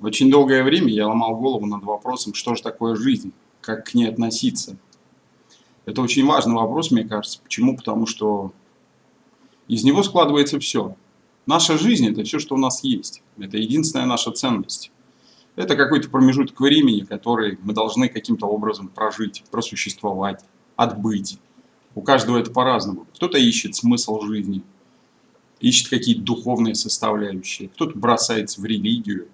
Очень долгое время я ломал голову над вопросом, что же такое жизнь, как к ней относиться. Это очень важный вопрос, мне кажется. Почему? Потому что из него складывается все. Наша жизнь – это все, что у нас есть. Это единственная наша ценность. Это какой-то промежуток времени, который мы должны каким-то образом прожить, просуществовать, отбыть. У каждого это по-разному. Кто-то ищет смысл жизни, ищет какие-то духовные составляющие, кто-то бросается в религию,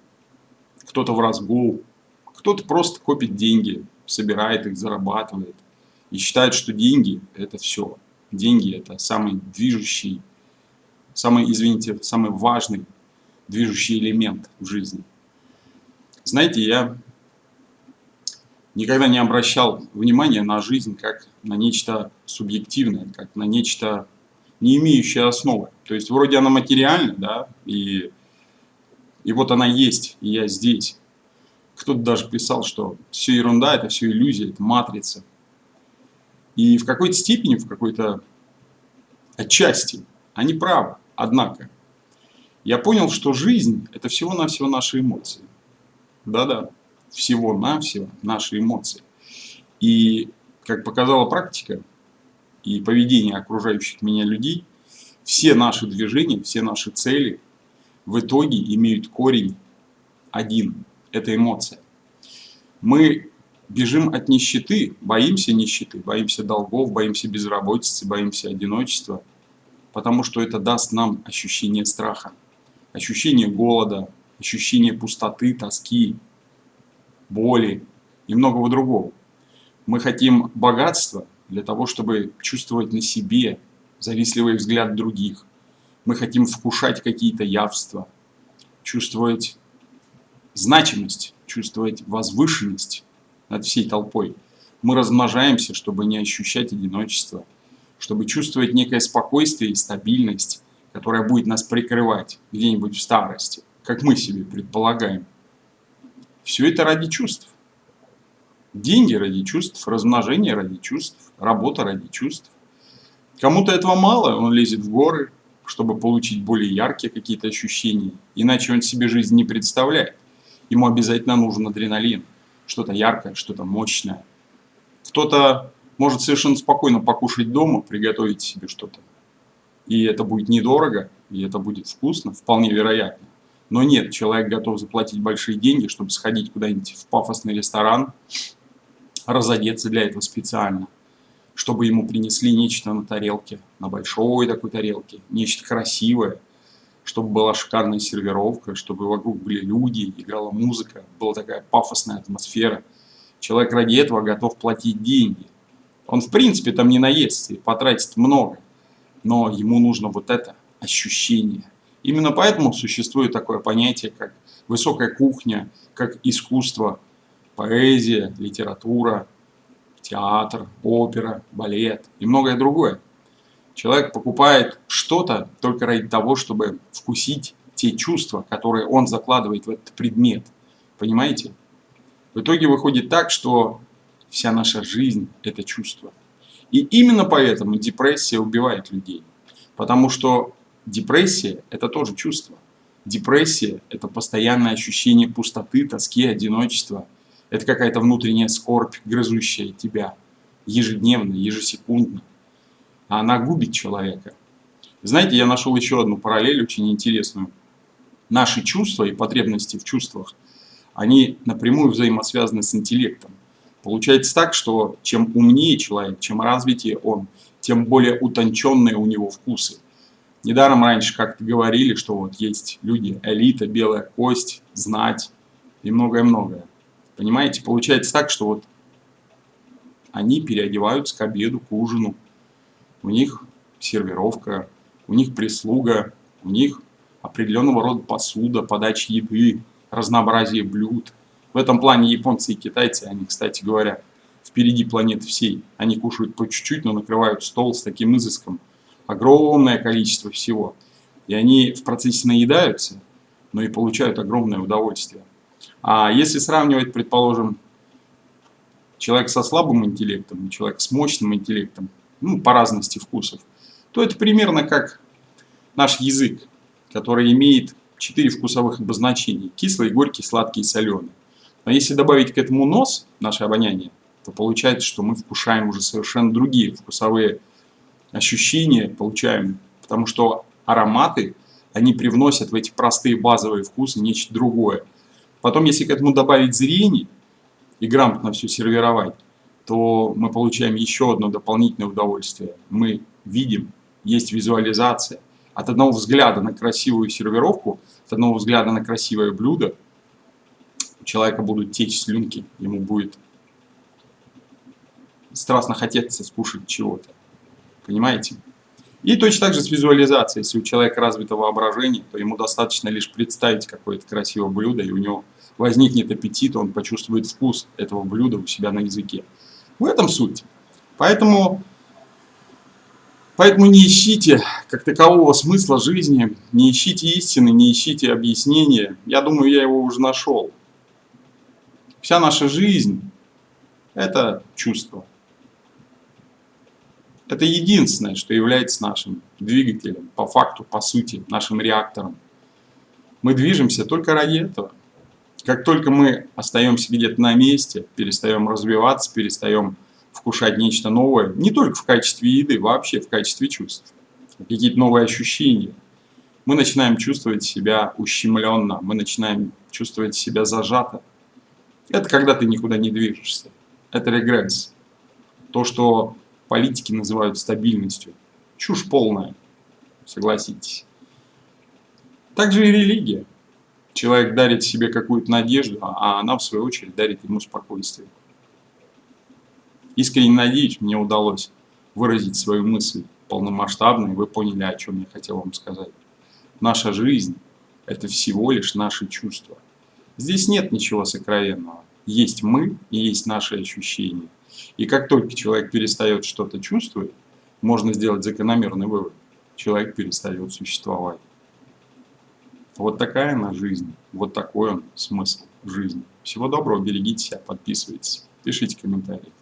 кто-то в разгул, кто-то просто копит деньги, собирает их, зарабатывает и считает, что деньги – это все. Деньги – это самый движущий, самый, извините, самый важный движущий элемент в жизни. Знаете, я никогда не обращал внимания на жизнь как на нечто субъективное, как на нечто не имеющее основы. То есть вроде она материальна, да, и и вот она есть, и я здесь. Кто-то даже писал, что все ерунда, это все иллюзия, это матрица. И в какой-то степени, в какой-то отчасти они правы. Однако, я понял, что жизнь – это всего-навсего наши эмоции. Да-да, всего-навсего наши эмоции. И, как показала практика и поведение окружающих меня людей, все наши движения, все наши цели в итоге имеют корень один. Это эмоция. Мы бежим от нищеты, боимся нищеты, боимся долгов, боимся безработицы, боимся одиночества, потому что это даст нам ощущение страха, ощущение голода, ощущение пустоты, тоски, боли и многого другого. Мы хотим богатства для того, чтобы чувствовать на себе завистливый взгляд других – мы хотим вкушать какие-то явства, чувствовать значимость, чувствовать возвышенность над всей толпой. Мы размножаемся, чтобы не ощущать одиночество, чтобы чувствовать некое спокойствие и стабильность, которая будет нас прикрывать где-нибудь в старости, как мы себе предполагаем. Все это ради чувств. Деньги ради чувств, размножение ради чувств, работа ради чувств. Кому-то этого мало, он лезет в горы, чтобы получить более яркие какие-то ощущения. Иначе он себе жизнь не представляет. Ему обязательно нужен адреналин. Что-то яркое, что-то мощное. Кто-то может совершенно спокойно покушать дома, приготовить себе что-то. И это будет недорого, и это будет вкусно, вполне вероятно. Но нет, человек готов заплатить большие деньги, чтобы сходить куда-нибудь в пафосный ресторан, разодеться для этого специально чтобы ему принесли нечто на тарелке, на большой такой тарелке, нечто красивое, чтобы была шикарная сервировка, чтобы вокруг были люди, играла музыка, была такая пафосная атмосфера. Человек ради этого готов платить деньги. Он в принципе там не наестся и потратит много, но ему нужно вот это ощущение. Именно поэтому существует такое понятие, как высокая кухня, как искусство, поэзия, литература, театр, опера, балет и многое другое. Человек покупает что-то только ради того, чтобы вкусить те чувства, которые он закладывает в этот предмет. Понимаете? В итоге выходит так, что вся наша жизнь – это чувство. И именно поэтому депрессия убивает людей. Потому что депрессия – это тоже чувство. Депрессия – это постоянное ощущение пустоты, тоски, одиночества – это какая-то внутренняя скорбь, грызущая тебя ежедневно, ежесекундно. А она губит человека. Знаете, я нашел еще одну параллель очень интересную. Наши чувства и потребности в чувствах, они напрямую взаимосвязаны с интеллектом. Получается так, что чем умнее человек, чем развитее он, тем более утонченные у него вкусы. Недаром раньше как-то говорили, что вот есть люди, элита, белая кость, знать и многое-многое. Понимаете, получается так, что вот они переодеваются к обеду, к ужину. У них сервировка, у них прислуга, у них определенного рода посуда, подача еды, разнообразие блюд. В этом плане японцы и китайцы, они, кстати говоря, впереди планеты всей. Они кушают по чуть-чуть, но накрывают стол с таким изыском. Огромное количество всего. И они в процессе наедаются, но и получают огромное удовольствие. А если сравнивать, предположим, человек со слабым интеллектом и человек с мощным интеллектом, ну, по разности вкусов, то это примерно как наш язык, который имеет четыре вкусовых обозначения. Кислый, горький, сладкий и соленый. Но если добавить к этому нос, наше обоняние, то получается, что мы вкушаем уже совершенно другие вкусовые ощущения, получаем. Потому что ароматы, они привносят в эти простые базовые вкусы нечто другое. Потом, если к этому добавить зрение и грамотно все сервировать, то мы получаем еще одно дополнительное удовольствие. Мы видим, есть визуализация. От одного взгляда на красивую сервировку, от одного взгляда на красивое блюдо, у человека будут течь слюнки, ему будет страстно хотеться скушать чего-то. Понимаете? И точно так же с визуализацией. Если у человека развито воображение, то ему достаточно лишь представить какое-то красивое блюдо, и у него возникнет аппетит, он почувствует вкус этого блюда у себя на языке. В этом суть. Поэтому, поэтому не ищите как такового смысла жизни, не ищите истины, не ищите объяснения. Я думаю, я его уже нашел. Вся наша жизнь – это чувство. Это единственное, что является нашим двигателем, по факту, по сути, нашим реактором. Мы движемся только ради этого. Как только мы остаемся где-то на месте, перестаем развиваться, перестаем вкушать нечто новое, не только в качестве еды, вообще в качестве чувств, какие-то новые ощущения, мы начинаем чувствовать себя ущемленно, мы начинаем чувствовать себя зажато. Это когда ты никуда не движешься. Это регресс. То, что политики называют стабильностью. Чушь полная, согласитесь. Также и религия. Человек дарит себе какую-то надежду, а она, в свою очередь, дарит ему спокойствие. Искренне надеюсь, мне удалось выразить свою мысль полномасштабно, и вы поняли, о чем я хотел вам сказать. Наша жизнь – это всего лишь наши чувства. Здесь нет ничего сокровенного. Есть мы и есть наши ощущения. И как только человек перестает что-то чувствовать, можно сделать закономерный вывод. Человек перестает существовать. Вот такая она жизнь, вот такой он смысл жизни. Всего доброго, берегите себя, подписывайтесь, пишите комментарии.